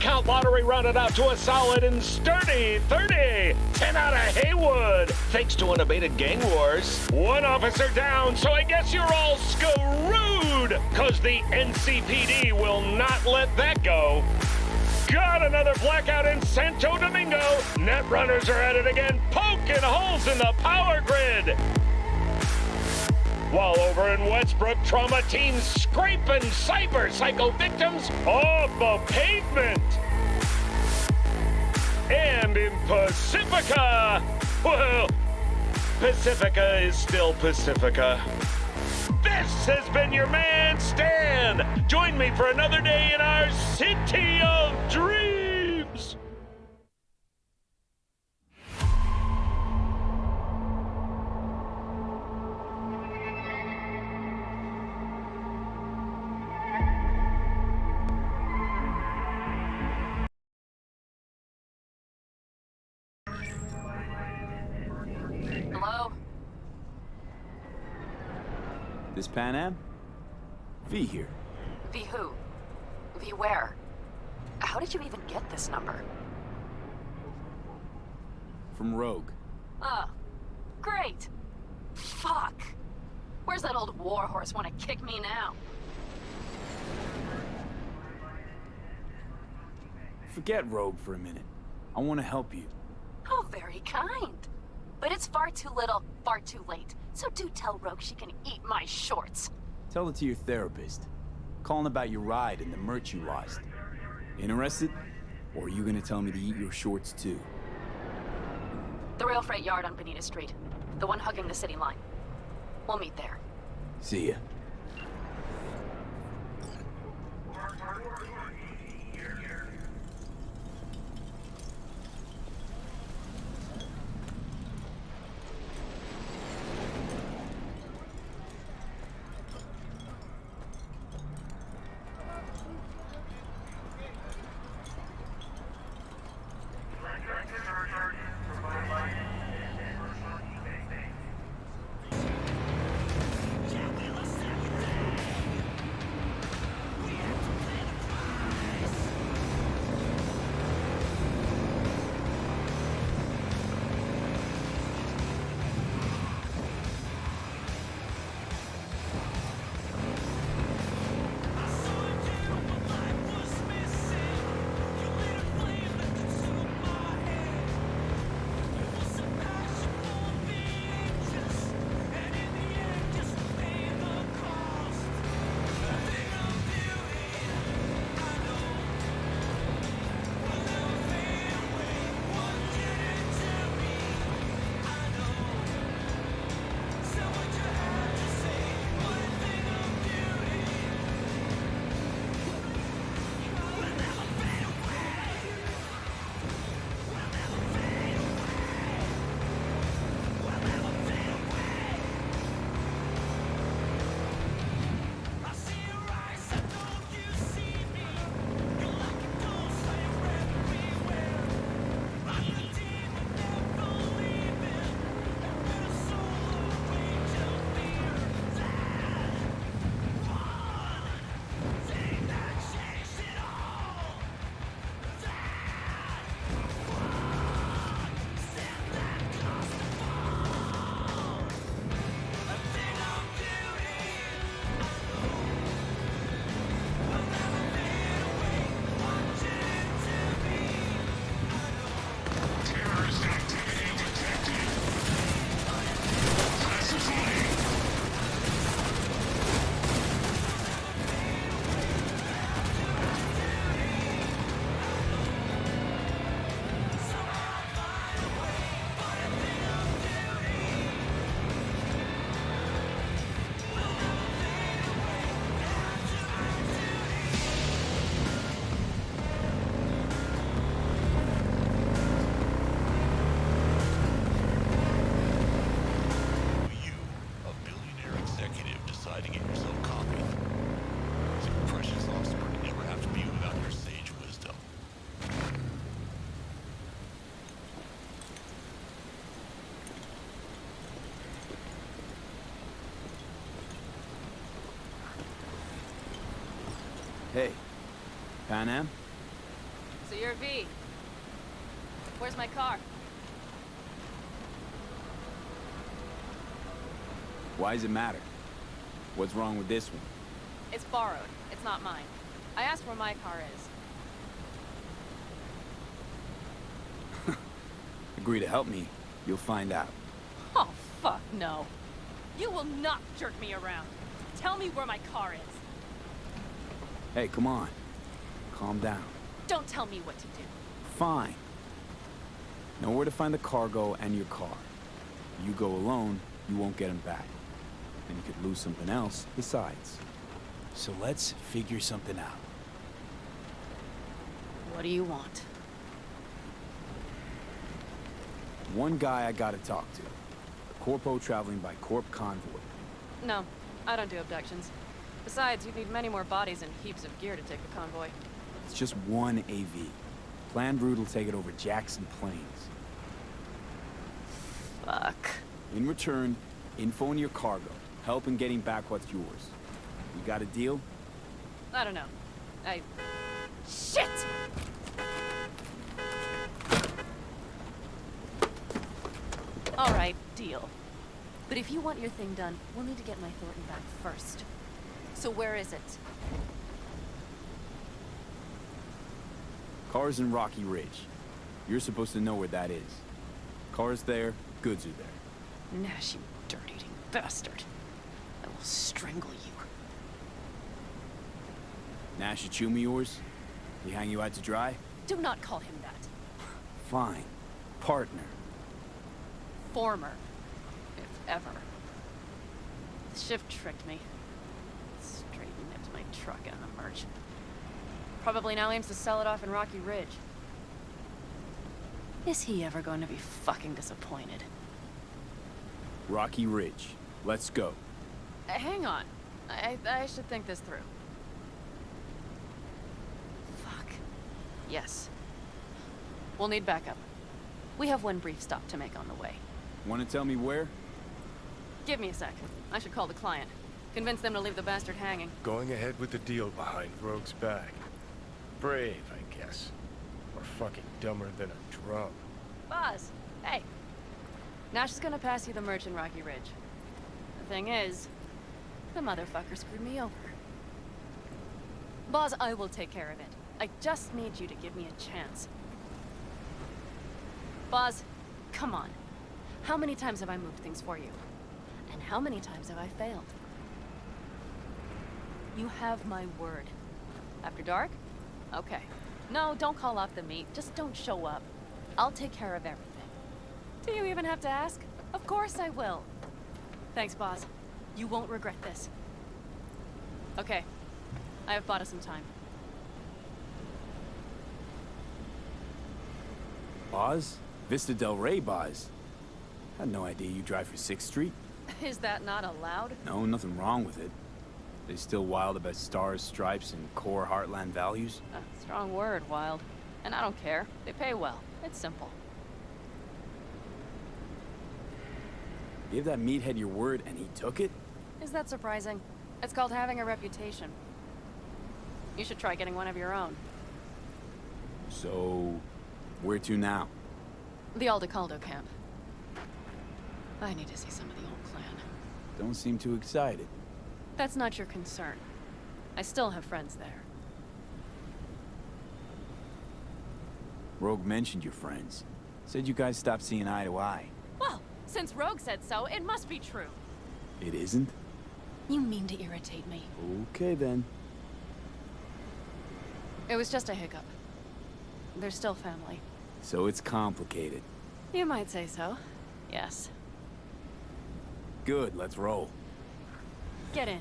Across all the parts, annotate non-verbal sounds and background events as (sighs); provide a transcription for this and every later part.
Count lottery rounded out to a solid and sturdy 30. 10 out of Heywood, thanks to unabated gang wars. One officer down, so I guess you're all screwed, cause the NCPD will not let that go. Got another blackout in Santo Domingo. Net runners are at it again, poking holes in the power grid. While over in Westbrook, trauma teams scraping cyber psycho victims off the pavement. And in Pacifica, well, Pacifica is still Pacifica. This has been your man, Stan. Join me for another day in our city of dreams. Panam? V here. V who? V where? How did you even get this number? From Rogue. Oh, great. Fuck. Where's that old warhorse want to kick me now? Forget Rogue for a minute. I want to help you. Oh, very kind. But it's far too little, far too late. So do tell Rogue she can eat my shorts. Tell it to your therapist. Calling about your ride and the merch you lost. Interested? Or are you gonna tell me to eat your shorts too? The rail freight yard on Bonita Street. The one hugging the city line. We'll meet there. See ya. Panam? So you're V. Where's my car? Why does it matter? What's wrong with this one? It's borrowed. It's not mine. I asked where my car is. (laughs) Agree to help me, you'll find out. Oh, fuck no. You will not jerk me around. Tell me where my car is. Hey, come on. Calm down. Don't tell me what to do. Fine. Know where to find the cargo and your car. You go alone, you won't get them back. And you could lose something else besides. So let's figure something out. What do you want? One guy I gotta talk to. A corpo traveling by corp convoy. No, I don't do abductions. Besides, you'd need many more bodies and heaps of gear to take a convoy. It's just one AV. Planned route will take it over Jackson Plains. Fuck. In return, info on your cargo. Help in getting back what's yours. You got a deal? I don't know. I... Shit! Alright, deal. But if you want your thing done, we'll need to get my Thorton back first. So where is it? Car's in Rocky Ridge. You're supposed to know where that is. Car's there, goods are there. Nash, you dirt-eating bastard. I will strangle you. Nash Achumi yours? He hang you out to dry? Do not call him that. Fine. Partner. Former. If ever. The shift tricked me. Straight nipped my truck and the merch. Probably now aims to sell it off in Rocky Ridge. Is he ever going to be fucking disappointed? Rocky Ridge. Let's go. Uh, hang on. I, I should think this through. Fuck. Yes. We'll need backup. We have one brief stop to make on the way. Want to tell me where? Give me a sec. I should call the client. Convince them to leave the bastard hanging. Going ahead with the deal behind Rogue's back. Brave, I guess. Or fucking dumber than a drum. Boz, hey. Nash is gonna pass you the merch in Rocky Ridge. The thing is, the motherfucker screwed me over. Boz, I will take care of it. I just need you to give me a chance. Boz, come on. How many times have I moved things for you? And how many times have I failed? You have my word. After dark? Okay. No, don't call off the meet. Just don't show up. I'll take care of everything. Do you even have to ask? Of course I will. Thanks, boss. You won't regret this. Okay. I have bought us some time. Boz? Vista Del Rey Boz. Had no idea you drive for 6th Street. (laughs) Is that not allowed? No, nothing wrong with it. They still wild about stars, stripes, and core Heartland values? A strong word, Wild. And I don't care. They pay well. It's simple. Give that meathead your word and he took it? Is that surprising? It's called having a reputation. You should try getting one of your own. So, where to now? The Aldecaldo camp. I need to see some of the old clan. Don't seem too excited. That's not your concern. I still have friends there. Rogue mentioned your friends. Said you guys stopped seeing eye to eye. Well, since Rogue said so, it must be true. It isn't? You mean to irritate me. Okay then. It was just a hiccup. They're still family. So it's complicated. You might say so. Yes. Good, let's roll. Get in.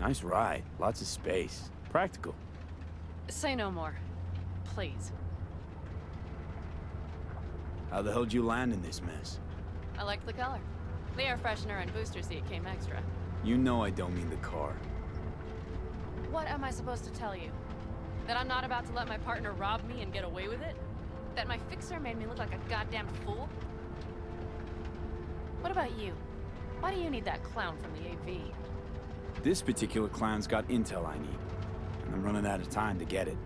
Nice ride. Lots of space. Practical. Say no more. Please. How the hell'd you land in this mess? I liked the color. The air freshener and booster seat came extra. You know I don't mean the car. What am I supposed to tell you? That I'm not about to let my partner rob me and get away with it? That my fixer made me look like a goddamn fool? What about you? Why do you need that clown from the AV? This particular clown's got intel I need. And I'm running out of time to get it.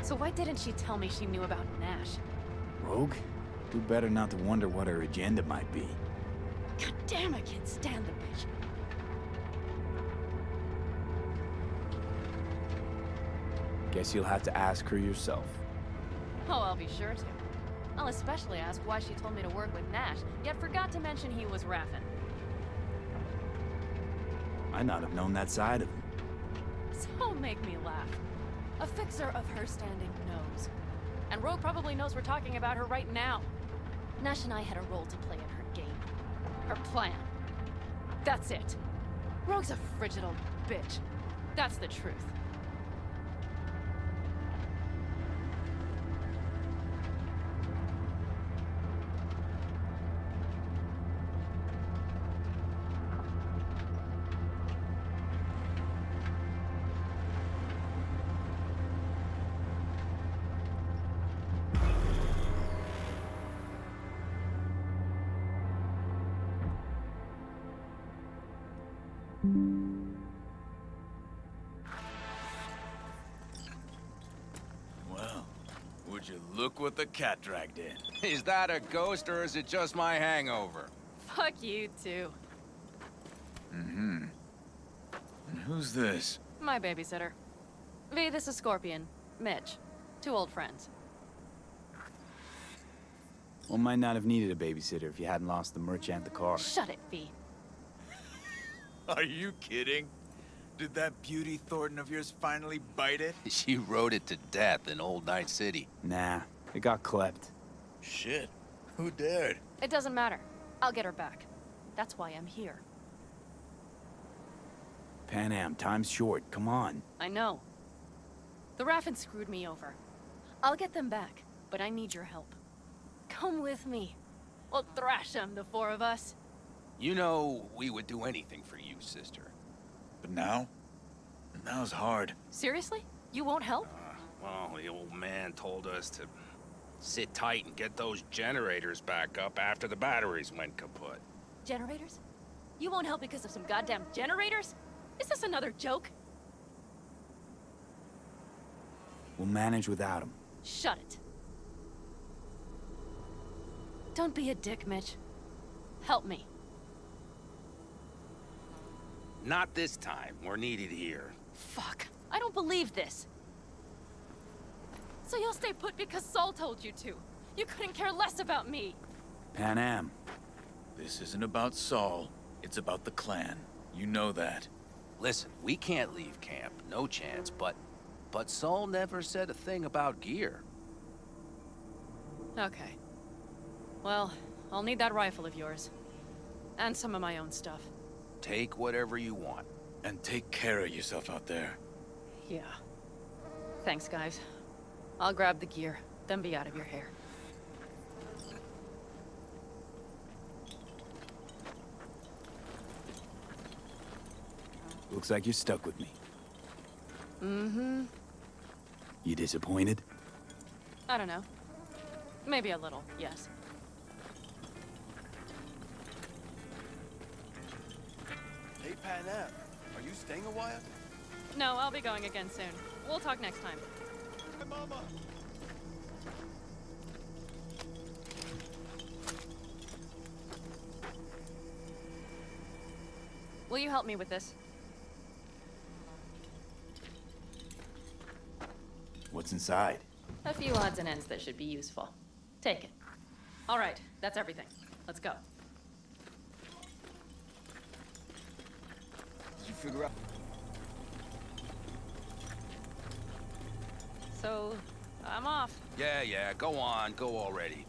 So why didn't she tell me she knew about Nash? Rogue? Do better not to wonder what her agenda might be. God damn, I can't stand the bitch. Guess you'll have to ask her yourself. Oh, I'll be sure to. I'll especially ask why she told me to work with Nash, yet forgot to mention he was Raffen. Might not have known that side of him. So make me laugh. A fixer of her standing knows. And Rogue probably knows we're talking about her right now. Nash and I had a role to play in her game. Her plan. That's it. Rogue's a frigid old bitch. That's the truth. Look what the cat dragged in? (laughs) Is that a ghost or is it just my hangover? Fuck you, too. Mm-hmm. And who's this? My babysitter. V, this is Scorpion. Mitch. Two old friends. One might not have needed a babysitter if you hadn't lost the merch and the car. Shut it, V. (laughs) Are you kidding? Did that beauty Thorton of yours finally bite it? (laughs) She rode it to death in Old Night City. Nah, it got klept. Shit. Who dared? It doesn't matter. I'll get her back. That's why I'm here. Panam, time's short. Come on. I know. The Raffen screwed me over. I'll get them back, but I need your help. Come with me. We'll thrash them, the four of us. You know, we would do anything for you, sister. But now? Now's hard. Seriously? You won't help? Uh, well, the old man told us to sit tight and get those generators back up after the batteries went kaput. Generators? You won't help because of some goddamn generators? Is this another joke? We'll manage without him. Shut it. Don't be a dick, Mitch. Help me. Not this time. We're needed here. Fuck. I don't believe this. So you'll stay put because Saul told you to. You couldn't care less about me. Panam. This isn't about Saul. It's about the clan. You know that. Listen, we can't leave camp. No chance, but... But Saul never said a thing about gear. Okay. Well, I'll need that rifle of yours. And some of my own stuff. Take whatever you want. And take care of yourself out there. Yeah. Thanks, guys. I'll grab the gear, then be out of your hair. Looks like you're stuck with me. Mm-hmm. You disappointed? I don't know. Maybe a little, yes. Hey, Panam, are you staying a while? No, I'll be going again soon. We'll talk next time. Hey, Mama. Will you help me with this? What's inside? A few odds and ends that should be useful. Take it. All right, that's everything. Let's go. Did you figure out? So, I'm off. Yeah, yeah, go on. Go already.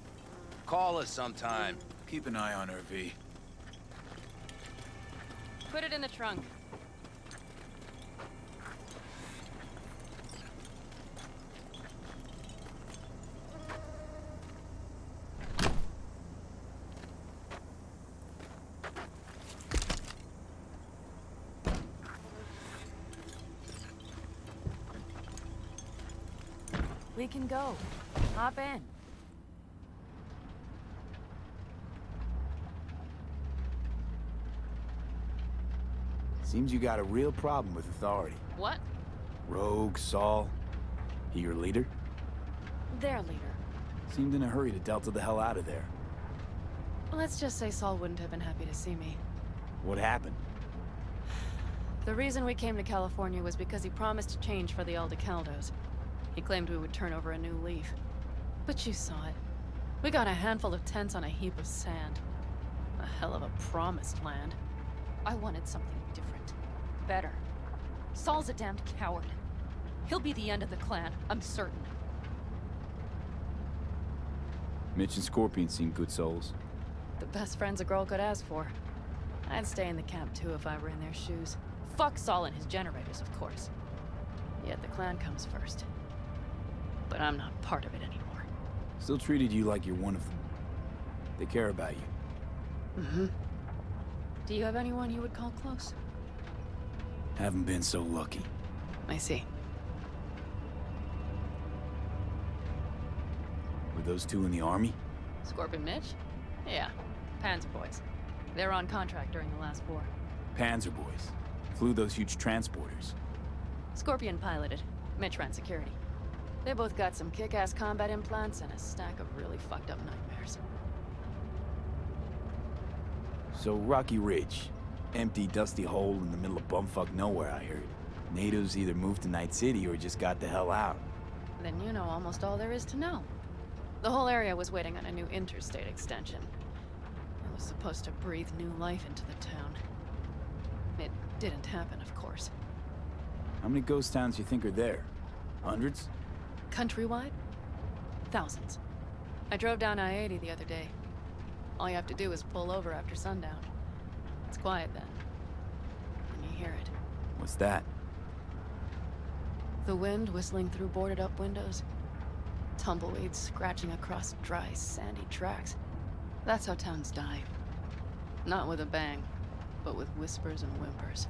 Call us sometime. Keep an eye on her, V. Put it in the trunk. We can go. Hop in. Seems you got a real problem with authority. What? Rogue, Saul. He your leader? Their leader. Seemed in a hurry to delta the hell out of there. Let's just say Saul wouldn't have been happy to see me. What happened? The reason we came to California was because he promised to change for the Aldecaldos. He claimed we would turn over a new leaf. But you saw it. We got a handful of tents on a heap of sand. A hell of a promised land. I wanted something different. Better. Saul's a damned coward. He'll be the end of the clan, I'm certain. Mitch and Scorpion seem good souls. The best friends a girl could ask for. I'd stay in the camp too if I were in their shoes. Fuck Saul and his generators, of course. Yet the clan comes first. But I'm not part of it anymore. Still treated you like you're one of them. They care about you. Mm-hmm. Do you have anyone you would call close? Haven't been so lucky. I see. Were those two in the army? Scorpion Mitch? Yeah. Panzer boys. They're on contract during the last war. Panzer boys. Flew those huge transporters. Scorpion piloted. Mitch ran security. They both got some kick-ass combat implants and a stack of really fucked up nightmares. So Rocky Ridge. Empty, dusty hole in the middle of bumfuck nowhere, I heard. Natives either moved to Night City or just got the hell out. Then you know almost all there is to know. The whole area was waiting on a new interstate extension. It was supposed to breathe new life into the town. It didn't happen, of course. How many ghost towns you think are there? Hundreds? Countrywide? Thousands. I drove down I-80 the other day. All you have to do is pull over after sundown. It's quiet then. And you hear it. What's that? The wind whistling through boarded up windows. Tumbleweeds scratching across dry, sandy tracks. That's how towns die. Not with a bang, but with whispers and whimpers.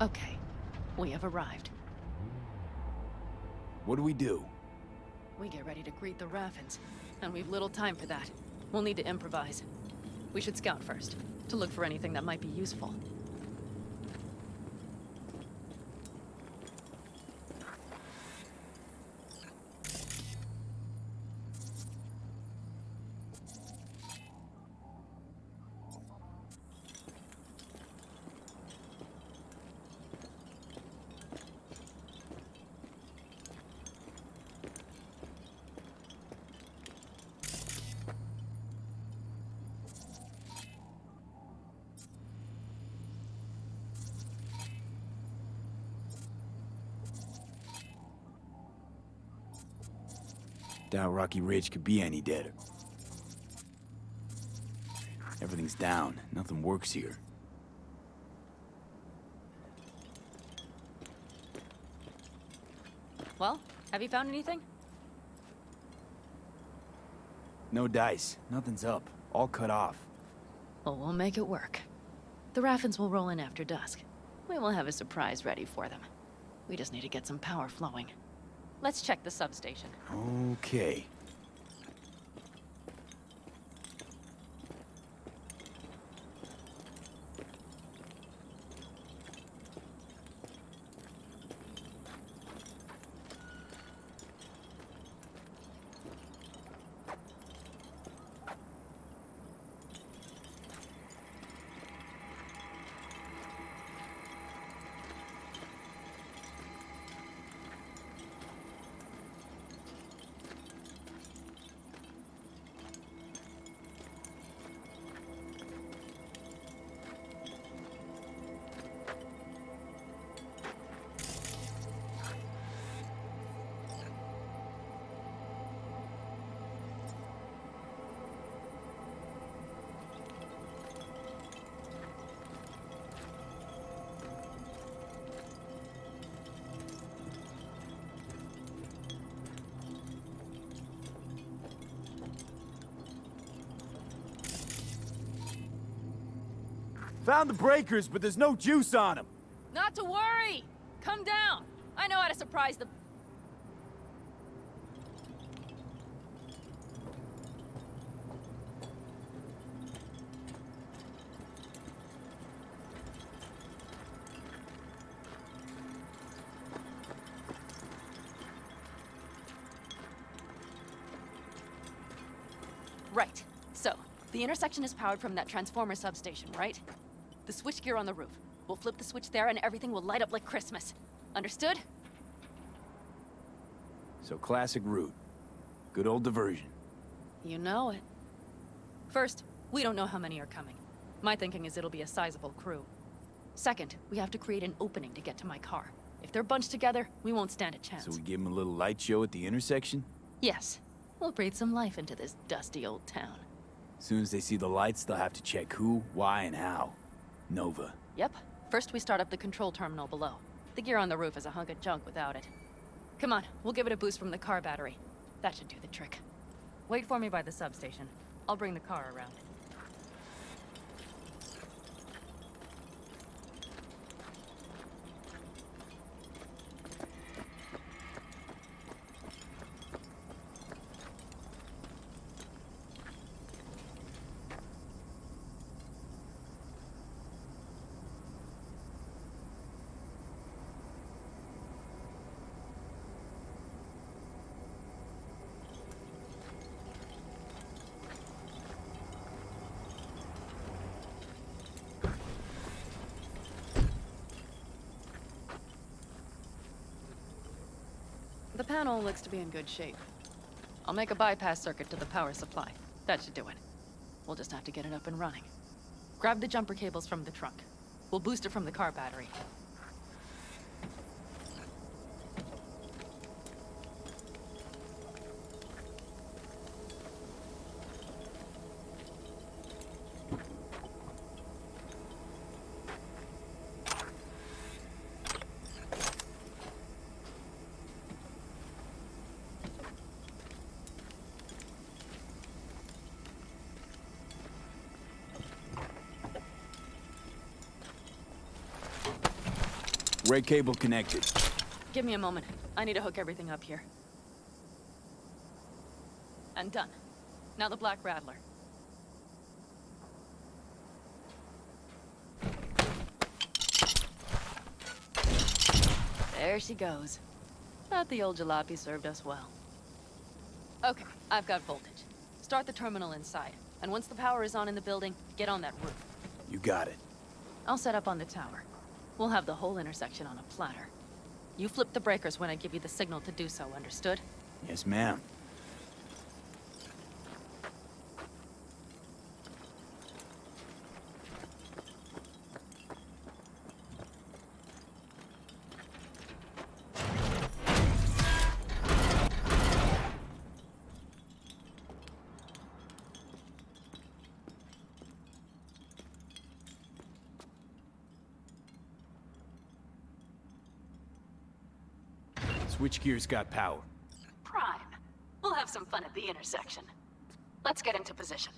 Okay, we have arrived. What do we do? We get ready to greet the Raffens, and we've little time for that. We'll need to improvise. We should scout first, to look for anything that might be useful. Doubt Rocky Ridge could be any deader. Everything's down. Nothing works here. Well, have you found anything? No dice. Nothing's up. All cut off. Well, we'll make it work. The Raffens will roll in after dusk. We will have a surprise ready for them. We just need to get some power flowing. Let's check the substation. Okay. Found the breakers, but there's no juice on them. Not to worry! Come down! I know how to surprise them. Right. So, the intersection is powered from that transformer substation, right? The switchgear on the roof. We'll flip the switch there and everything will light up like Christmas. Understood? So classic route. Good old diversion. You know it. First, we don't know how many are coming. My thinking is it'll be a sizable crew. Second, we have to create an opening to get to my car. If they're bunched together, we won't stand a chance. So we give them a little light show at the intersection? Yes. We'll breathe some life into this dusty old town. As soon as they see the lights, they'll have to check who, why, and how. Nova. Yep. First, we start up the control terminal below. The gear on the roof is a hunk of junk without it. Come on, we'll give it a boost from the car battery. That should do the trick. Wait for me by the substation. I'll bring the car around. Panel looks to be in good shape. I'll make a bypass circuit to the power supply. That should do it. We'll just have to get it up and running. Grab the jumper cables from the trunk. We'll boost it from the car battery. Cable connected. Give me a moment. I need to hook everything up here. And done. Now the Black Rattler. There she goes. But the old jalopy served us well. Okay, I've got voltage. Start the terminal inside. And once the power is on in the building, get on that roof. You got it. I'll set up on the tower. We'll have the whole intersection on a platter. You flip the breakers when I give you the signal to do so, understood? Yes, ma'am. Switchgear's got power. Prime. We'll have some fun at the intersection. Let's get into position.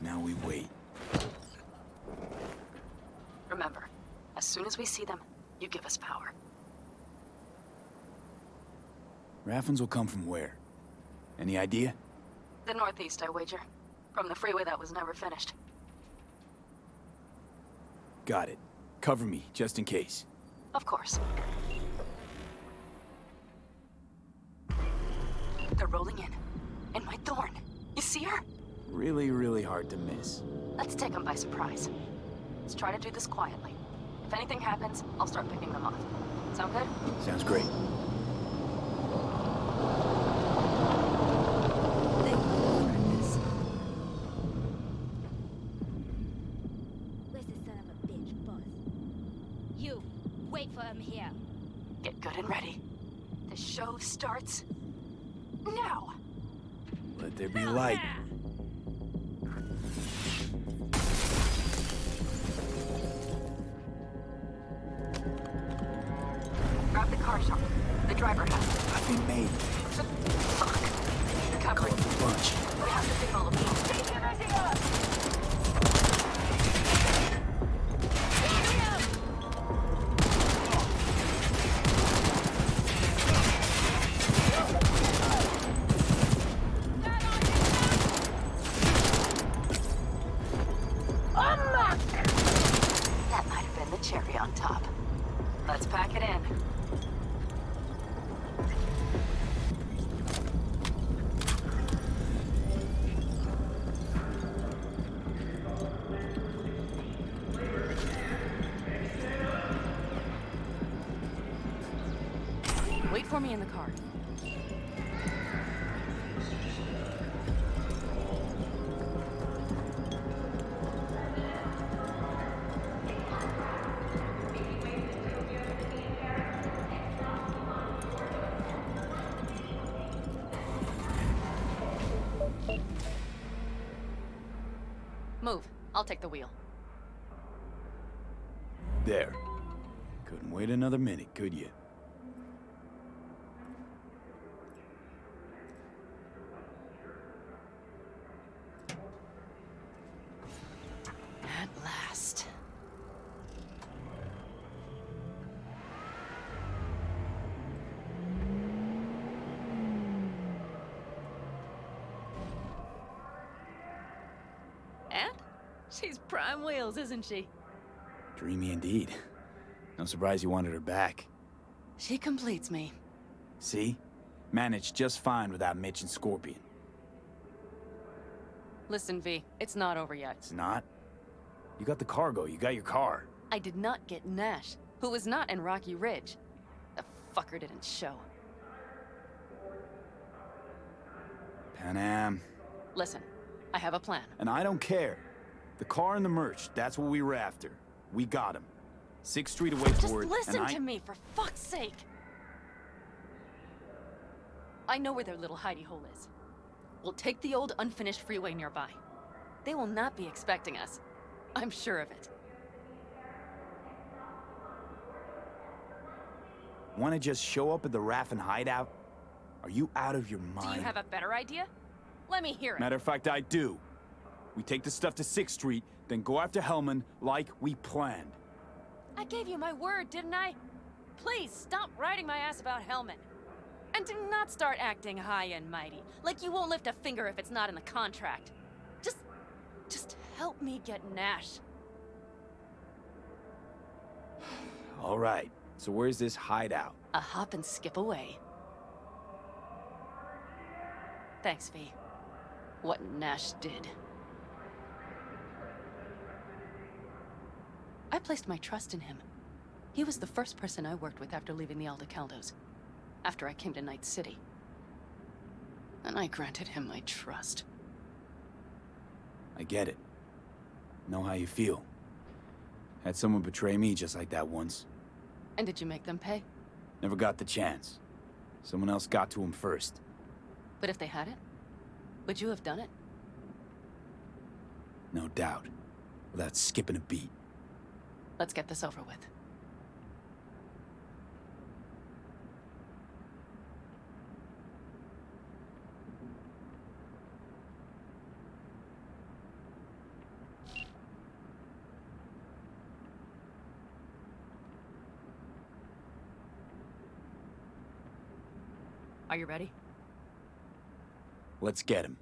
Now we wait. Remember, as soon as we see them, you give us power. Will come from where? Any idea? The northeast, I wager. From the freeway that was never finished. Got it. Cover me, just in case. Of course. They're rolling in. And my thorn. You see her? Really, really hard to miss. Let's take them by surprise. Let's try to do this quietly. If anything happens, I'll start picking them off. Sound good? Sounds great. For me in the car. Move. I'll take the wheel. There. Couldn't wait another minute, could you? She's prime wheels, isn't she? Dreamy indeed. No surprise you wanted her back. She completes me. See? Managed just fine without Mitch and Scorpion. Listen, V, it's not over yet. It's not? You got the cargo, you got your car. I did not get Nash, who was not in Rocky Ridge. The fucker didn't show. Panam. Listen, I have a plan. And I don't care. The car and the merch, that's what we were after. We got him. Sixth Street away Just forward, listen I... to me, for fuck's sake! I know where their little hidey hole is. We'll take the old unfinished freeway nearby. They will not be expecting us. I'm sure of it. Wanna just show up at the Raffen hideout? Are you out of your mind? Do you have a better idea? Let me hear it. Matter of fact, I do. We take the stuff to 6th Street, then go after Hellman like we planned. I gave you my word, didn't I? Please stop riding my ass about Hellman. And do not start acting high and mighty, like you won't lift a finger if it's not in the contract. Just, just help me get Nash. (sighs) All right, so where's this hideout? A hop and skip away. Thanks, V. What Nash did. I placed my trust in him. He was the first person I worked with after leaving the Aldecaldos. After I came to Night City. And I granted him my trust. I get it. Know how you feel. Had someone betray me just like that once. And did you make them pay? Never got the chance. Someone else got to him first. But if they had it, would you have done it? No doubt. Without skipping a beat. Let's get this over with. Are you ready? Let's get him.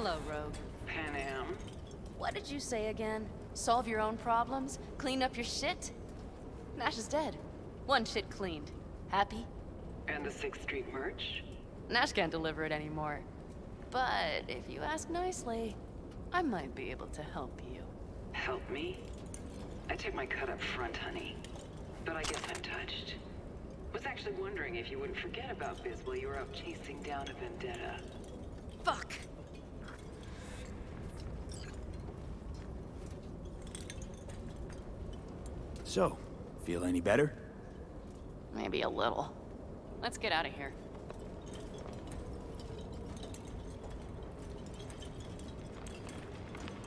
Hello, Rogue. Panam. What did you say again? Solve your own problems? Clean up your shit? Nash is dead. One shit cleaned. Happy? And the 6th Street merch? Nash can't deliver it anymore. But if you ask nicely, I might be able to help you. Help me? I took my cut up front, honey. But I guess I'm touched. Was actually wondering if you wouldn't forget about Biz while you were out chasing down a vendetta. Fuck! So, feel any better? Maybe a little. Let's get out of here.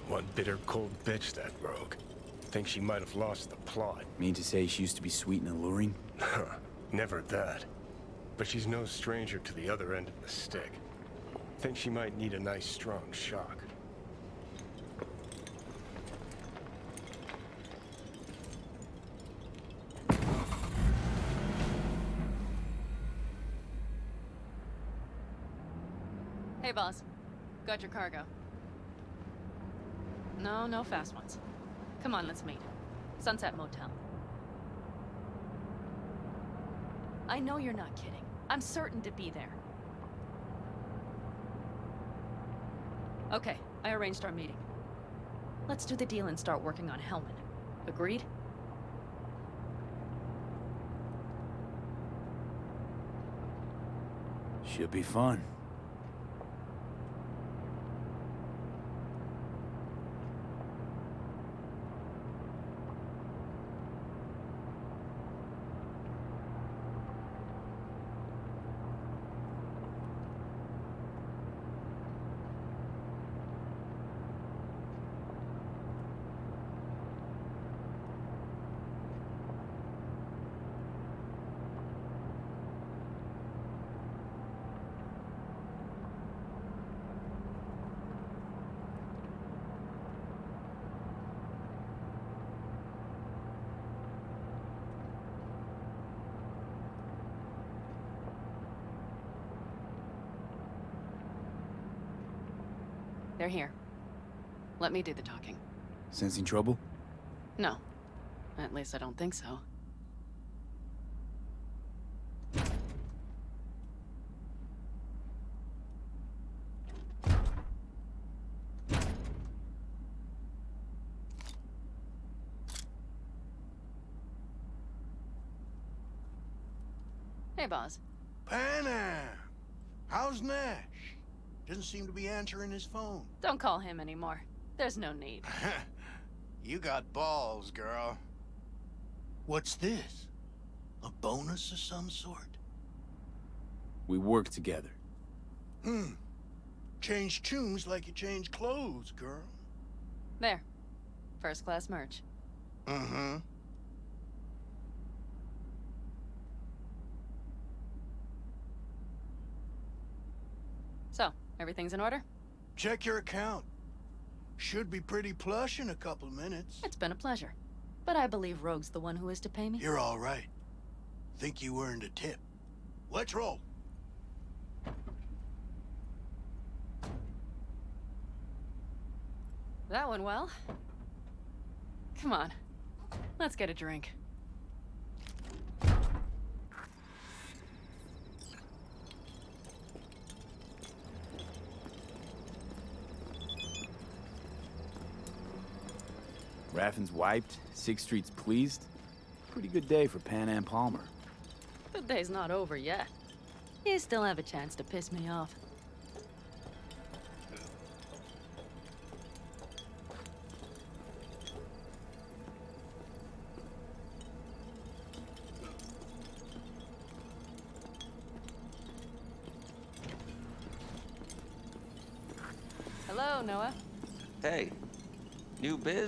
One bitter, cold bitch, that rogue. Think she might have lost the plot. Mean to say she used to be sweet and alluring? (laughs) Never that. But she's no stranger to the other end of the stick. Think she might need a nice, strong shock. Hey, boss. Your cargo. No, no fast ones. Come on, let's meet. Sunset Motel. I know you're not kidding. I'm certain to be there. Okay, I arranged our meeting. Let's do the deal and start working on Hellman. Agreed? Should be fun. They're here. Let me do the talking. Sensing trouble? No. At least I don't think so. Hey, boss. Panam! How's Nash? Doesn't seem to be answering his phone. Don't call him anymore. There's no need. (laughs) you got balls, girl. What's this? A bonus of some sort? We work together. Hmm. Change tunes like you change clothes, girl. There. First class merch. Mm-hmm. So, everything's in order? Check your account. Should be pretty plush in a couple of minutes. It's been a pleasure. But I believe Rogue's the one who is to pay me. You're all right. Think you earned a tip. Let's roll. That went well. Come on. Let's get a drink. Raffen's wiped, Sixth Street's pleased. Pretty good day for Panam Palmer. The day's not over yet. You still have a chance to piss me off.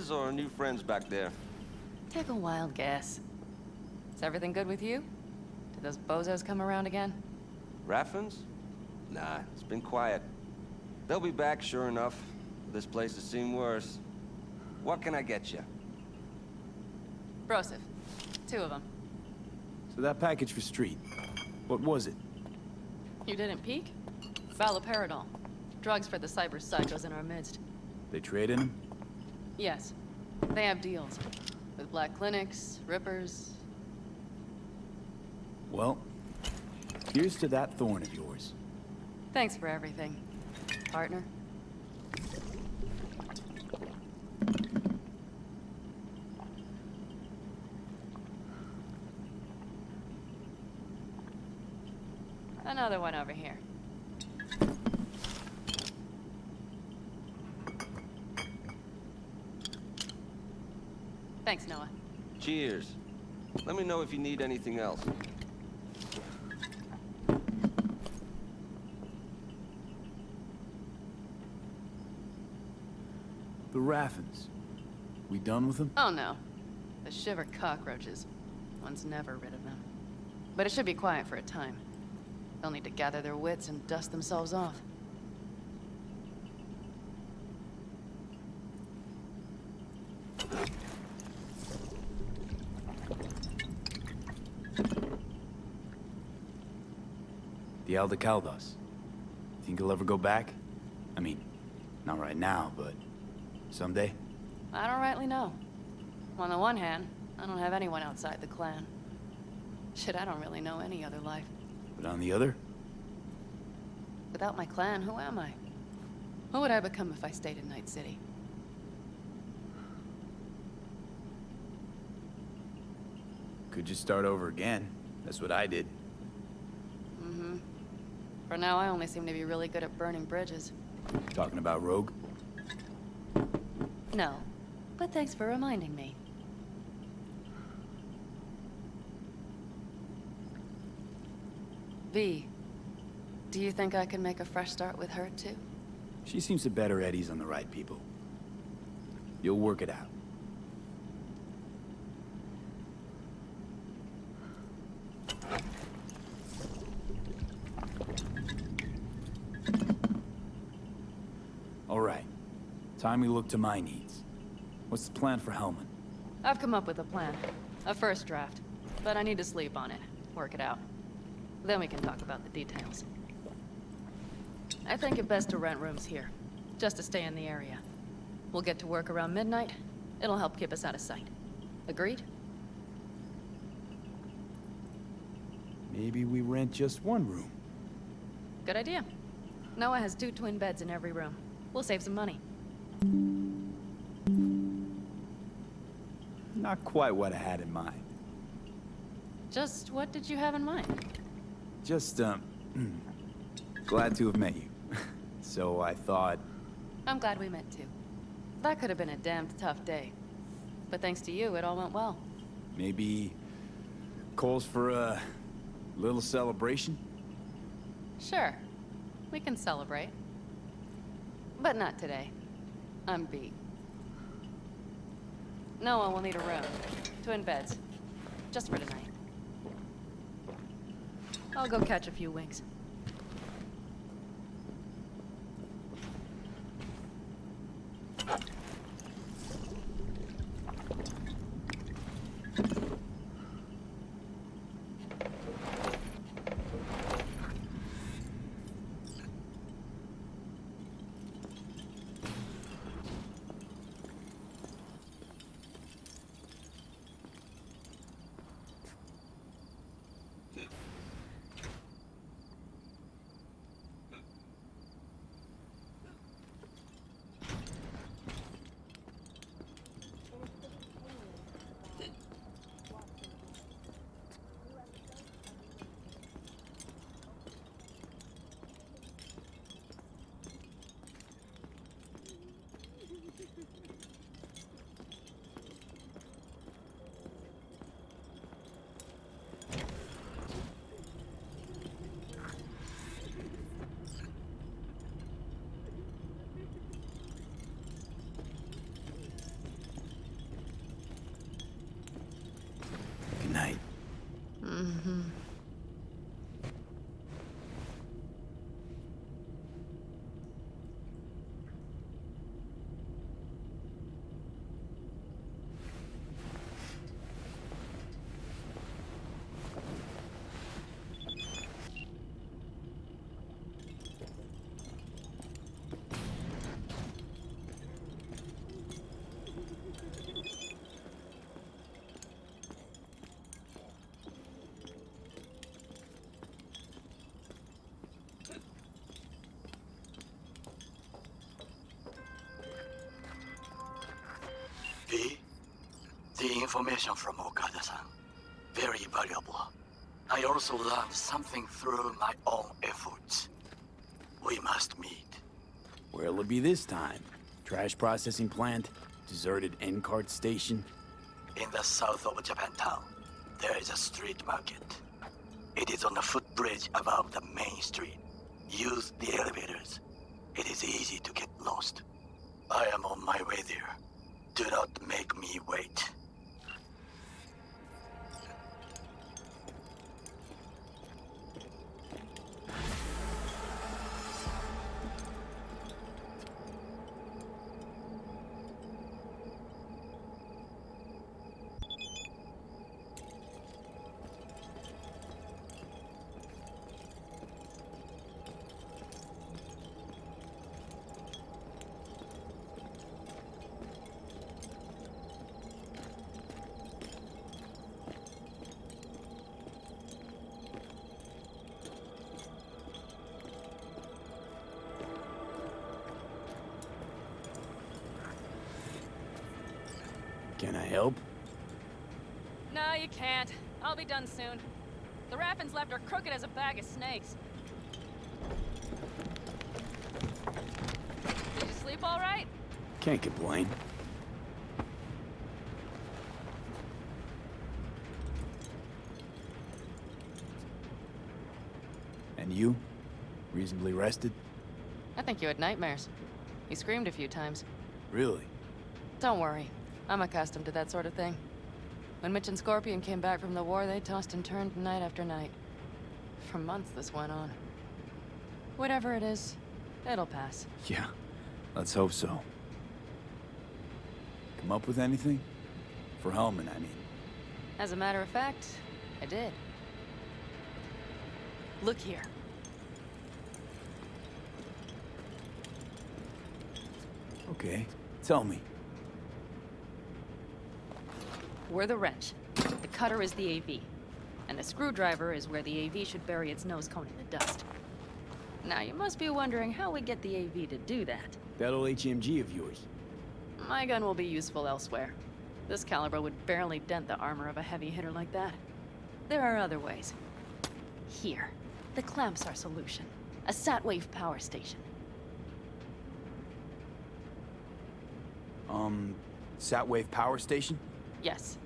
New or new friends back there? Take a wild guess. Is everything good with you? Did those bozos come around again? Raffens? Nah, it's been quiet. They'll be back, sure enough. This place has seen worse. What can I get you? Broseph. Two of them. So that package for Street, what was it? You didn't peek? Valoperidol. Drugs for the cyber psychos in our midst. They traded him? Yes. They have deals. With black clinics, rippers. Well, here's to that thorn of yours. Thanks for everything, partner. Another one over here. Thanks, Noah. Cheers. Let me know if you need anything else. The Raffens. We done with them? Oh no. The shiver cockroaches. One's never rid of them. But it should be quiet for a time. They'll need to gather their wits and dust themselves off. The Aldecaldos. Think he'll ever go back? I mean, not right now, but someday? I don't rightly know. On the one hand, I don't have anyone outside the clan. Shit, I don't really know any other life. But on the other? Without my clan, who am I? Who would I become if I stayed in Night City? Could just start over again. That's what I did. For now, I only seem to be really good at burning bridges. Talking about Rogue? No, but thanks for reminding me. V, do you think I can make a fresh start with her, too? She seems to bet her eddies on the right people. You'll work it out. All right. Time we look to my needs. What's the plan for Hellman? I've come up with a plan. A first draft. But I need to sleep on it. Work it out. Then we can talk about the details. I think it best to rent rooms here. Just to stay in the area. We'll get to work around midnight. It'll help keep us out of sight. Agreed? Maybe we rent just one room. Good idea. Noah has two twin beds in every room. We'll save some money. Not quite what I had in mind. Just what did you have in mind? Just, um, (clears throat) glad to have met you. (laughs) so I thought, I'm glad we met too. That could have been a damned tough day. But thanks to you, it all went well. maybe calls for a little celebration? Sure. We can celebrate. But not today. I'm beat. Noah will need a room. Twin beds. Just for tonight. I'll go catch a few winks. V, the information from Okada-san, very valuable. I also learned something through my own efforts. We must meet. Where'll it be this time? Trash processing plant? Deserted NCART station? In the south of Japantown, there is a street market. It is on the footbridge above the main street. Use the elevators. It is easy to get lost. I am on my way there. Do not wait. Crooked as a bag of snakes. Did you sleep all right? Can't complain. And you? Reasonably rested? I think you had nightmares. You screamed a few times. Really? Don't worry. I'm accustomed to that sort of thing. When Mitch and Scorpion came back from the war, they tossed and turned night after night. For months this went on. Whatever it is, it'll pass. Yeah, let's hope so. Come up with anything? For Hellman, I mean. As a matter of fact, I did. Look here. Okay, tell me. We're the wrench. The cutter is the AV. And the screwdriver is where the AV should bury its nose cone in the dust. Now, you must be wondering how we get the AV to do that. That old HMG of yours. My gun will be useful elsewhere. This caliber would barely dent the armor of a heavy hitter like that. There are other ways. Here. The clamps are solution. A Satwave power station. Um, Satwave power station? Yes.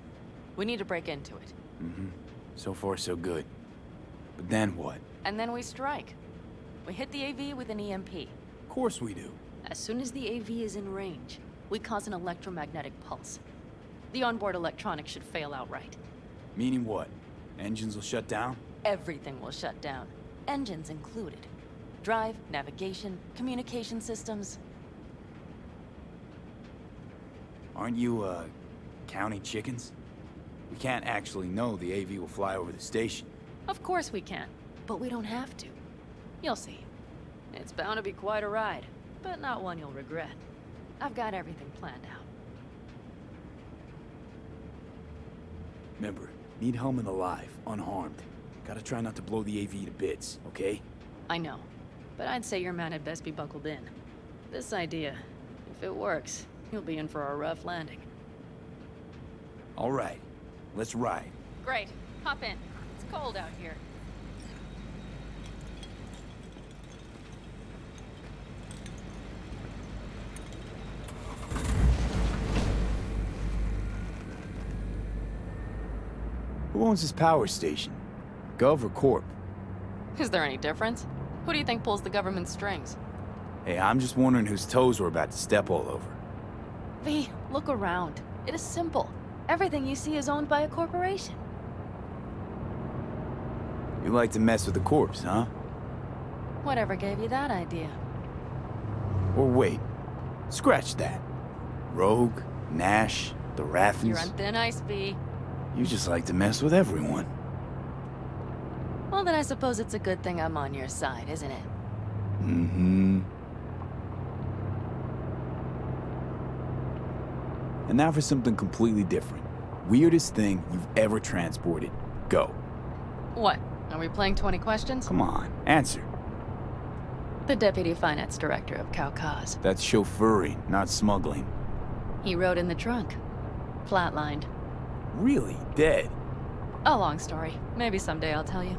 We need to break into it. Mm-hmm. So far, so good. But then what? And then we strike. We hit the AV with an EMP. Of course we do. As soon as the AV is in range, we cause an electromagnetic pulse. The onboard electronics should fail outright. Meaning what? Engines will shut down? Everything will shut down. Engines included. Drive, navigation, communication systems. Aren't you, uh, counting chickens? We can't actually know the AV will fly over the station. Of course we can, but we don't have to. You'll see. It's bound to be quite a ride, but not one you'll regret. I've got everything planned out. Remember, need Hellman alive, unharmed. Gotta try not to blow the AV to bits, okay? I know, but I'd say your man had best be buckled in. This idea, if it works, you'll be in for a rough landing. All right, let's ride. Great. Hop in. It's cold out here. Who owns this power station? Gov or Corp? Is there any difference? Who do you think pulls the government strings? Hey, I'm just wondering whose toes we're about to step all over. V, look around. It is simple. Everything you see is owned by a corporation. You like to mess with the corpse, huh? Whatever gave you that idea? Or wait, scratch that. Rogue, Nash, the Raffens. You're on thin ice, V. You just like to mess with everyone. Well, then I suppose it's a good thing I'm on your side, isn't it? Mm-hmm. And now for something completely different. Weirdest thing you've ever transported. Go. What? Are we playing 20 questions? Come on, answer. The Deputy Finance Director of Kaukaz. That's chauffeuring, not smuggling. He rode in the trunk. Flatlined. Really? Dead? A long story. Maybe someday I'll tell you.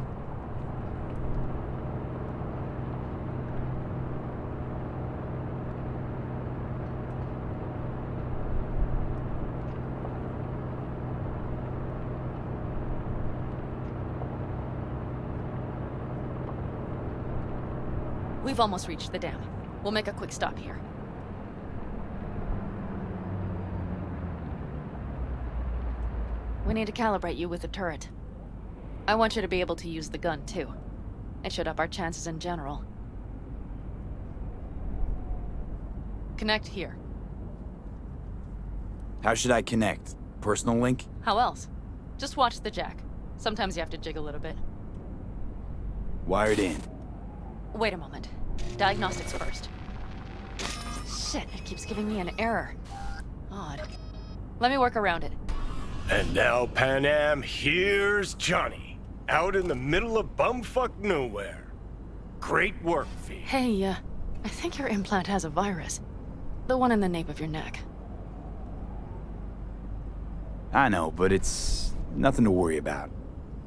We've almost reached the dam. We'll make a quick stop here. We need to calibrate you with the turret. I want you to be able to use the gun, too. It should up our chances in general. Connect here. How should I connect? Personal link? How else? Just watch the jack. Sometimes you have to jig a little bit. Wired in. Wait a moment. Diagnostics first. Shit, it keeps giving me an error. Odd. Let me work around it. And now, Panam, here's Johnny. Out in the middle of bumfuck nowhere. Great work, V. Hey, uh, I think your implant has a virus. The one in the nape of your neck. I know, but it's nothing to worry about.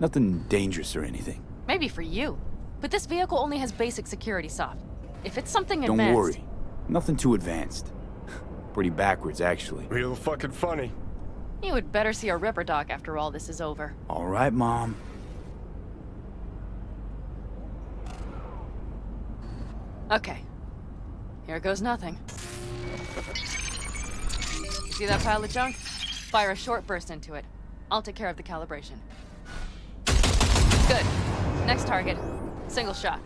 Nothing dangerous or anything. Maybe for you. But this vehicle only has basic security soft. If it's something Don't advanced... worry. Nothing too advanced. (laughs) Pretty backwards, actually. Real fucking funny. You would better see a Ripper Doc after all this is over. All right, Mom. Okay. Here goes nothing. See that pile of junk? Fire a short burst into it. I'll take care of the calibration. Good. Next target. Single shot.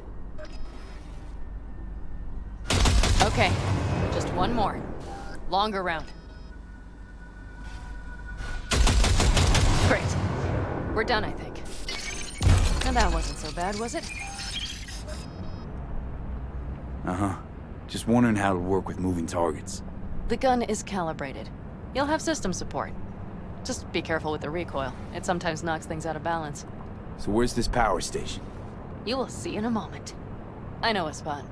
Okay. Just one more. Longer round. Great. We're done, I think. And that wasn't so bad, was it? Uh-huh. Just wondering how it'll work with moving targets. The gun is calibrated. You'll have system support. Just be careful with the recoil. It sometimes knocks things out of balance. So where's this power station? You will see in a moment. I know a spot.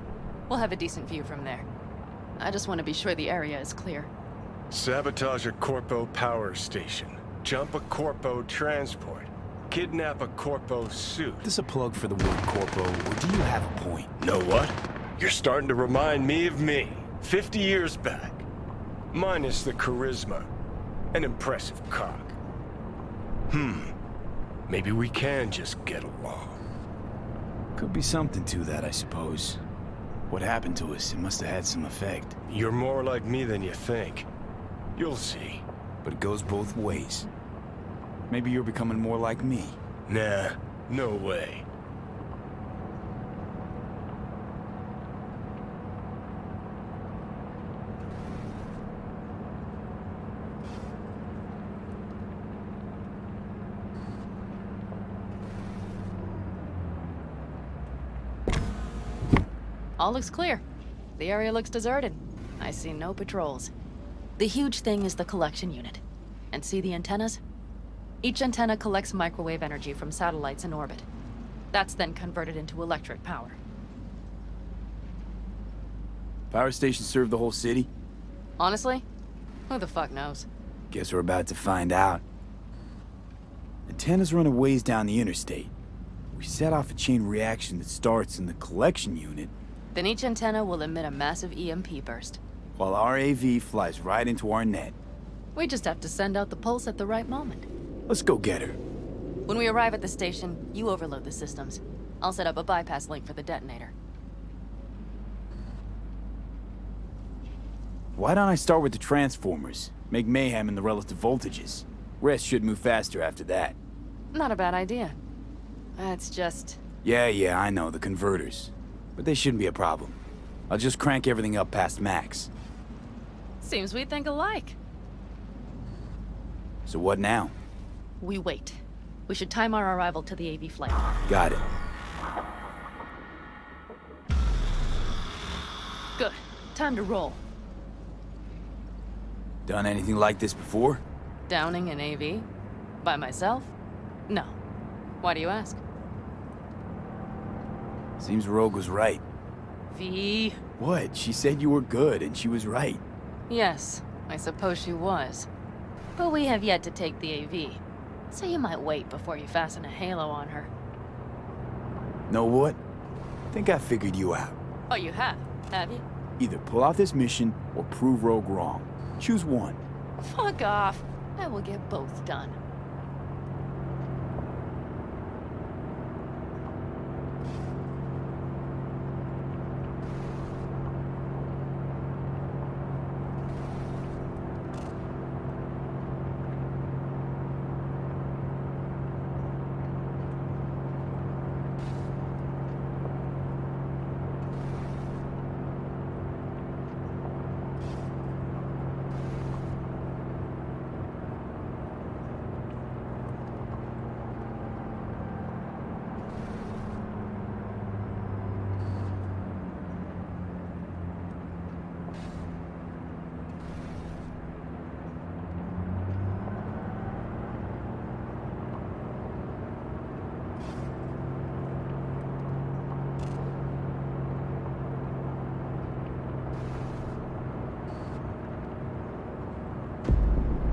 We'll have a decent view from there. I just want to be sure the area is clear. Sabotage a Corpo power station. Jump a Corpo transport. Kidnap a Corpo suit. Is this a plug for the word corpo, or do you have a point? Know what? You're starting to remind me of me, 50 years back. Minus the charisma. An impressive cock. Hmm. Maybe we can just get along. Could be something to that, I suppose. What happened to us, it must have had some effect. You're more like me than you think. You'll see. But it goes both ways. Maybe you're becoming more like me. Nah, no way. All looks clear. The area looks deserted. I see no patrols. The huge thing is the collection unit. And see the antennas? Each antenna collects microwave energy from satellites in orbit. That's then converted into electric power. Power station serve the whole city? Honestly? Who the fuck knows? Guess we're about to find out. Antennas run a ways down the interstate. We set off a chain reaction that starts in the collection unit, Then each antenna will emit a massive EMP burst. while our AV flies right into our net. We just have to send out the pulse at the right moment. Let's go get her. When we arrive at the station, you overload the systems. I'll set up a bypass link for the detonator. Why don't I start with the transformers? Make mayhem in the relative voltages. Rest should move faster after that. Not a bad idea. That's just... Yeah, yeah, I know, the converters. But they shouldn't be a problem. I'll just crank everything up past max. Seems we think alike. So what now? We wait. We should time our arrival to the AV flight. Got it. Good. Time to roll. Done anything like this before? Downing an AV? By myself? No. Why do you ask? Seems Rogue was right. V. What? She said you were good, and she was right. Yes, I suppose she was. But we have yet to take the AV. So you might wait before you fasten a halo on her. Know what? Think I figured you out. Oh, you have? Have you? Either pull off this mission or prove Rogue wrong. Choose one. Fuck off. I will get both done.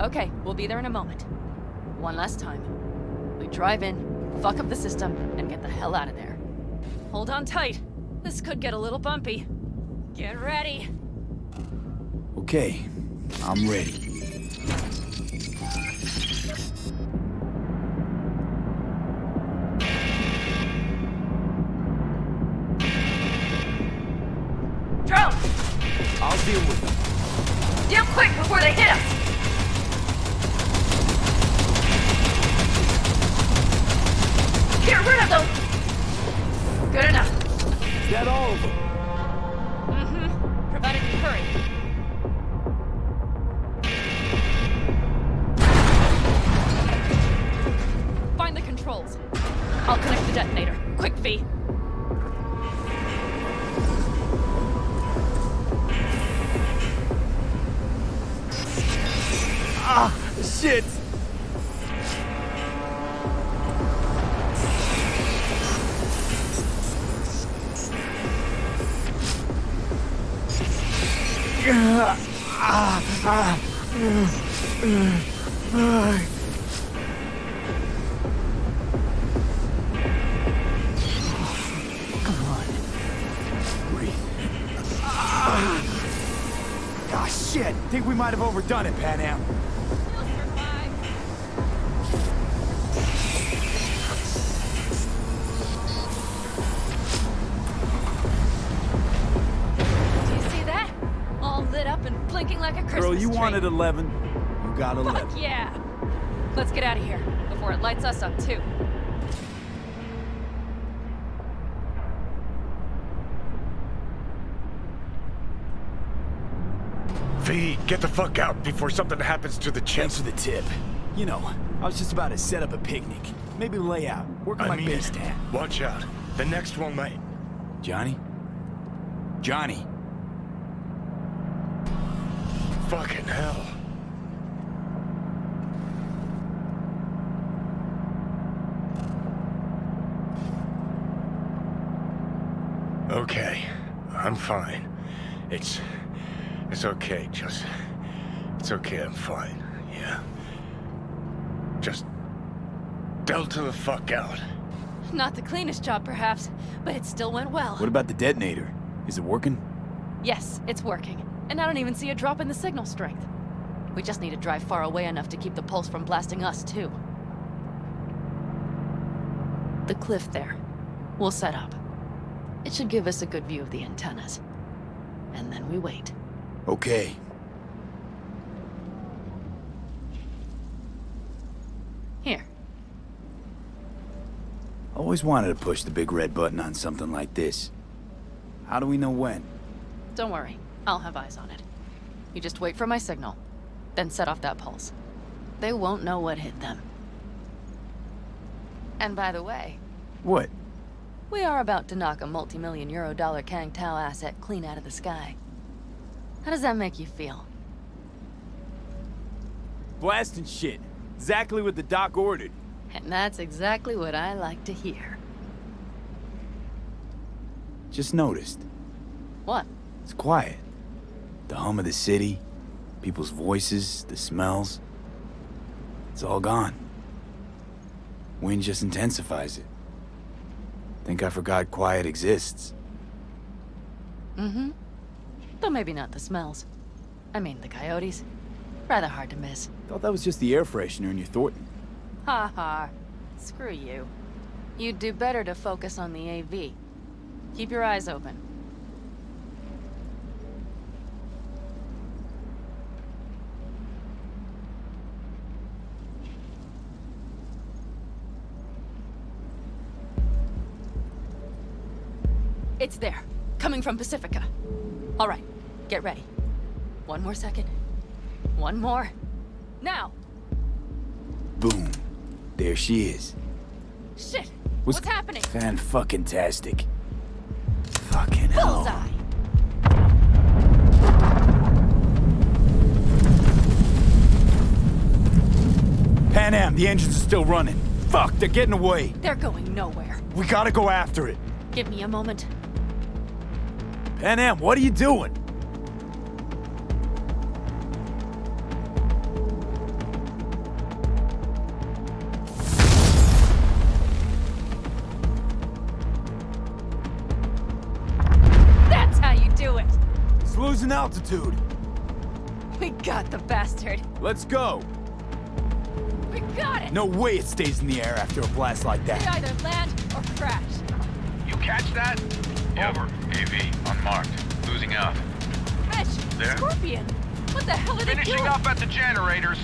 Okay, we'll be there in a moment. One last time. We drive in, fuck up the system, and get the hell out of there. Hold on tight. This could get a little bumpy. Get ready. Okay, I'm ready. Ah, shit! Think we might have overdone it, Panam. Do you see that? All lit up and blinking like a Christmas Girl, you wanted 11. You got 11. Fuck yeah! Let's get out of here before it lights us up too. V, get the fuck out before something happens to the chip. Thanks for the tip. You know, I was just about to set up a picnic. Maybe lay out. Work on I my mean base tan. Watch out. The next one might. Johnny? Johnny? Fucking hell. Okay, I'm fine. It's... It's okay, just... It's okay, I'm fine, yeah. Just... Delta the fuck out. Not the cleanest job, perhaps, but it still went well. What about the detonator? Is it working? Yes, it's working. And I don't even see a drop in the signal strength. We just need to drive far away enough to keep the pulse from blasting us, too. The cliff there. We'll set up. It should give us a good view of the antennas. And then we wait. Okay. Here. Always wanted to push the big red button on something like this. How do we know when? Don't worry. I'll have eyes on it. You just wait for my signal. Then set off that pulse. They won't know what hit them. And by the way, What? we are about to knock a multi-million euro dollar Kang Tao asset clean out of the sky. How does that make you feel? Blasting shit. Exactly what the doc ordered. And that's exactly what I like to hear. Just noticed. What? It's quiet. The hum of the city, people's voices, the smells. It's all gone. Wind just intensifies it. Think I forgot quiet exists. Mm-hmm. Though maybe not the smells. I mean, the coyotes. Rather hard to miss. Thought that was just the air freshener in your Thorton. Ha ha. Screw you. You'd do better to focus on the AV. Keep your eyes open. It's there. Coming from Pacifica. All right. Get ready. One more second. One more. Now! Boom. There she is. Shit! Was What's happening? Fan fucking tastic. Fucking hell. Bullseye! Panam, the engines are still running. Fuck, they're getting away. They're going nowhere. We gotta go after it. Give me a moment. Panam, what are you doing? Altitude. We got the bastard. Let's go. We got it! No way it stays in the air after a blast like We that. either land or crash. You catch that? Over. AV, unmarked. Losing out. Mitch! There? Scorpion! What the hell are they Finishing doing? up at the generators.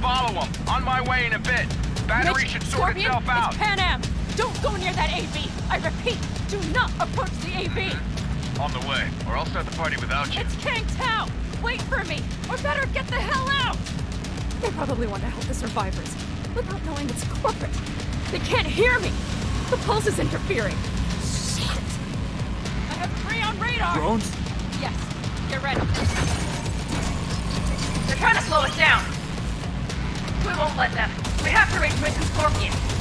Follow them. On my way in a bit. Battery Mitch, should sort Scorpion, itself out. It's Panam! Don't go near that AV! I repeat, do not approach the AV! (laughs) On the way, or I'll start the party without you. It's Kang Tao! Wait for me! Or better, get the hell out! They probably want to help the survivors, without knowing it's corporate. They can't hear me! The pulse is interfering. Shit! I have three on radar! Drones? Yes, get ready. They're trying to slow us down. We won't let them. We have to reach Mitch and Scorpion.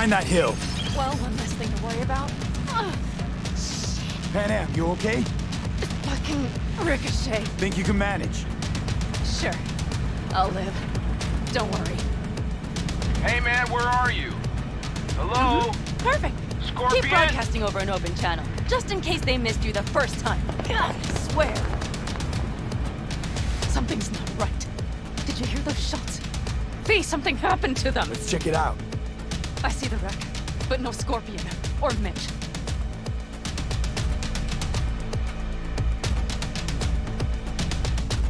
Behind that hill. Well, one less thing to worry about. Ugh, Panam, you okay? fucking ricochet. Think you can manage? Sure. I'll live. Don't worry. Hey man, where are you? Hello? Mm-hmm. Perfect. Scorpion? Keep broadcasting over an open channel, just in case they missed you the first time. God, I swear. Something's not right. Did you hear those shots? V, something happened to them. Let's check it out. But no Scorpion or Mitch.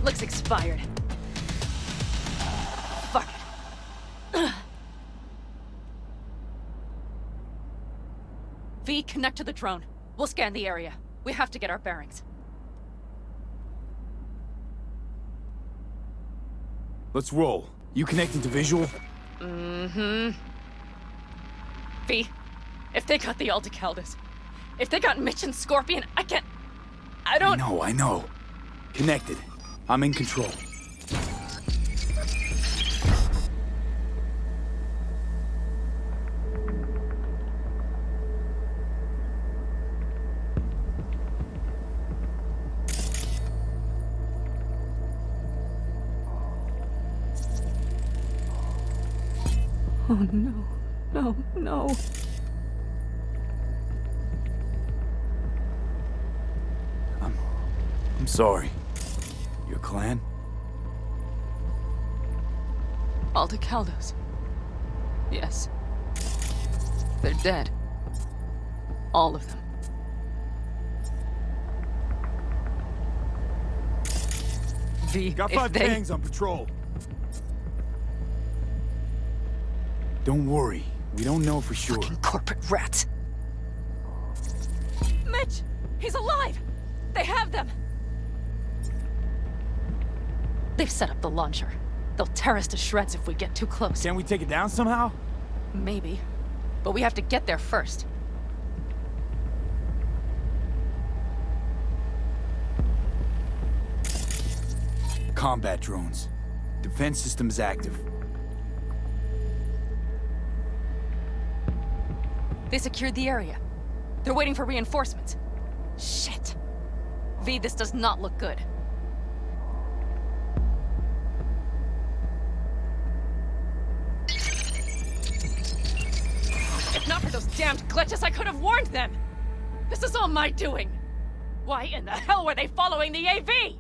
Looks expired. Fuck it. (clears throat) V, connect to the drone. We'll scan the area. We have to get our bearings. Let's roll. You connecting to visual? Mm-hmm. V, if they got the Aldecaldos, if they got Mitch and Scorpion, I can't... I don't... know I know. Connected. I'm in control. Oh, no. No, no. Sorry. Your clan? Aldecaldos. Yes. They're dead. All of them. V, Got five they... gangs on patrol. Don't worry. We don't know for sure. Fucking corporate rats. Mitch! He's alive! They have them! They've set up the launcher. They'll tear us to shreds if we get too close. Can we take it down somehow? Maybe. But we have to get there first. Combat drones. Defense systems active. They secured the area. They're waiting for reinforcements. Shit. V, this does not look good. This is all my doing! Why in the hell were they following the AV?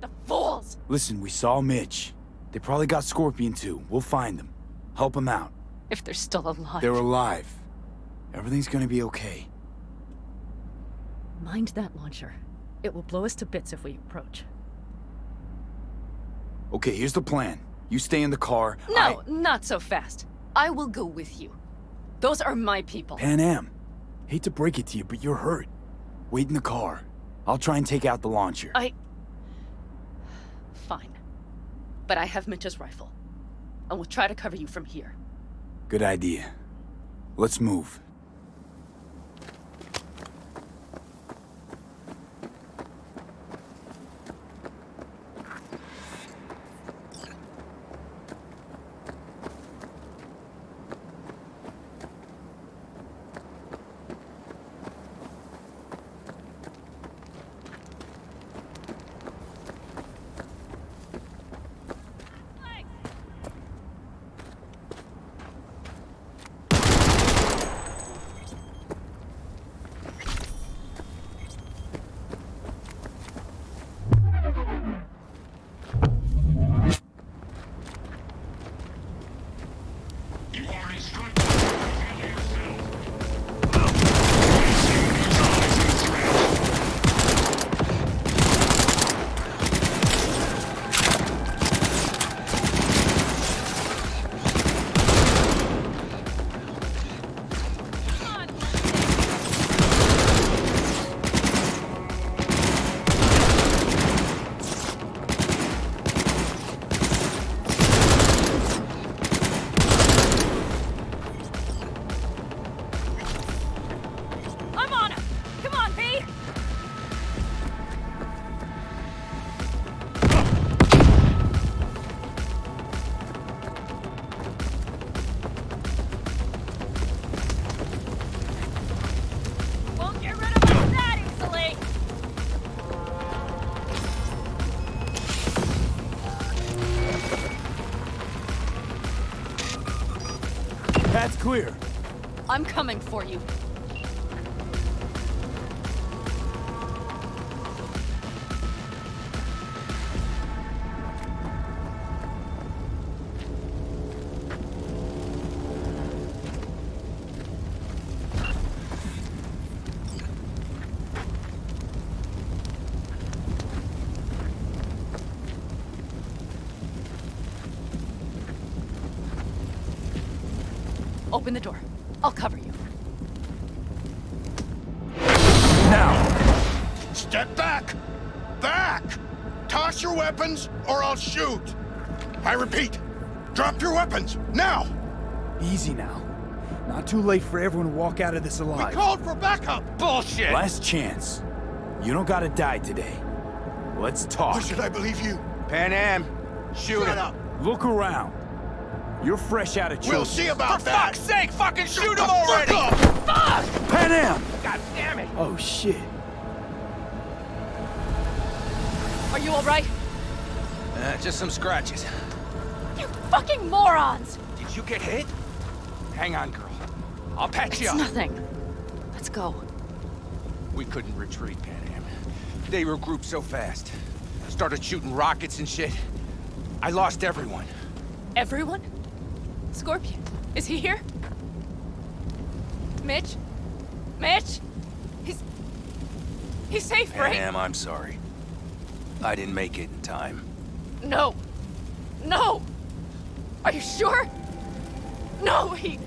The fools! Listen, we saw Mitch. They probably got Scorpion too. We'll find them. Help them out. If they're still alive. They're alive. Everything's gonna be okay. Mind that launcher. It will blow us to bits if we approach. Okay, here's the plan. You stay in the car. No, I... not so fast. I will go with you. Those are my people. Pan Am, Hate to break it to you, but you're hurt. Wait in the car. I'll try and take out the launcher. I... Fine. But I have Mitch's rifle. And we'll try to cover you from here. Good idea. Let's move. Path's clear. I'm coming for you. Open the door. I'll cover you. Now! Step back! Back! Toss your weapons, or I'll shoot! I repeat, drop your weapons, now! Easy now. Not too late for everyone to walk out of this alive. We alive. called for backup! Bullshit! Last chance. You don't gotta die today. Let's talk. Or should I believe you? Panam, shoot Shut him. up! Look around. You're fresh out of children. We'll see about For that! fuck's sake, fucking Shut shoot the him fuck already! up! Fuck! Panam! God damn it! Oh, shit. Are you alright? Uh, just some scratches. You fucking morons! Did you get hit? Hang on, girl. I'll patch It's you up. nothing. Let's go. We couldn't retreat, Pan Am. They regrouped so fast. Started shooting rockets and shit. I lost everyone. Everyone? Scorpion, is he here? Mitch? Mitch? He's... He's safe, right? Am, I'm sorry. I didn't make it in time. No. No! Are you sure? No, he...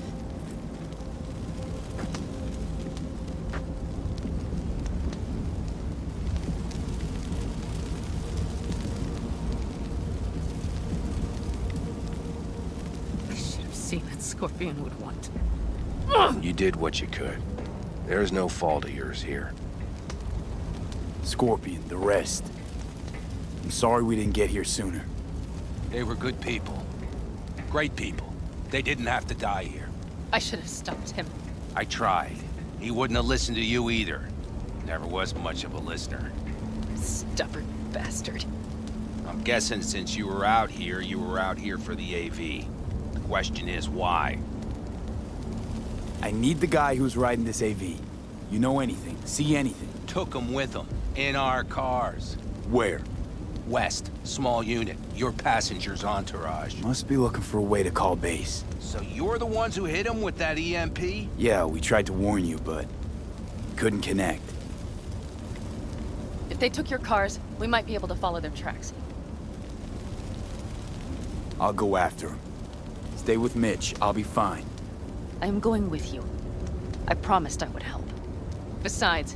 I should have seen that Scorpion would want. You did what you could. There's no fault of yours here. Scorpion, the rest. I'm sorry we didn't get here sooner. They were good people. Great people. They didn't have to die here. I should have stopped him. I tried. He wouldn't have listened to you either. Never was much of a listener. Stubborn bastard. I'm guessing since you were out here, you were out here for the AV. The question is why? I need the guy who's riding this AV. You know anything, see anything. Took him with him. In our cars. Where? West. Small unit. Your passenger's entourage. Must be looking for a way to call base. So you're the ones who hit him with that E EMP? Yeah, we tried to warn you, but couldn't connect. If they took your cars, we might be able to follow their tracks. I'll go after him. Stay with Mitch, I'll be fine. I am going with you. I promised I would help. Besides,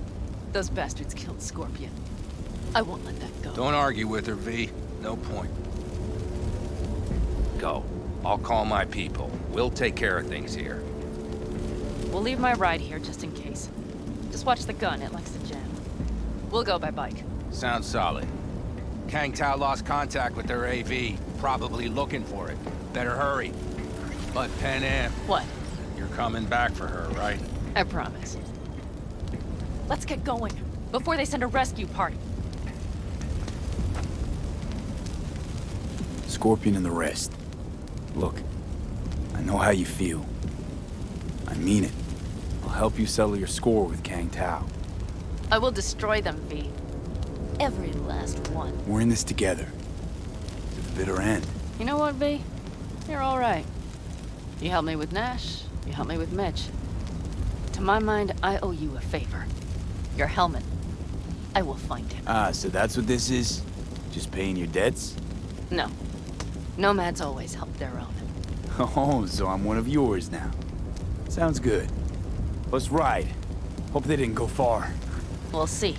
those bastards killed Scorpion. I won't let that go. Don't argue with her, V. No point. Go. I'll call my people. We'll take care of things here. We'll leave my ride here just in case. Just watch the gun, it likes to jam. We'll go by bike. Sounds solid. Kang Tao lost contact with their AV. Probably looking for it. Better hurry. But Panam, What? you're coming back for her, right? I promise. Let's get going, before they send a rescue party. Scorpion and the rest. Look, I know how you feel. I mean it. I'll help you settle your score with Kang Tao. I will destroy them, V. Every last one. We're in this together. To the bitter end. You know what, V? You're all right. You helped me with Nash, you helped me with Mitch. To my mind, I owe you a favor. Your helmet. I will find it. Ah, so that's what this is? Just paying your debts? No. Nomads always help their own. (laughs) Oh, so I'm one of yours now. Sounds good. Let's ride. Hope they didn't go far. We'll see.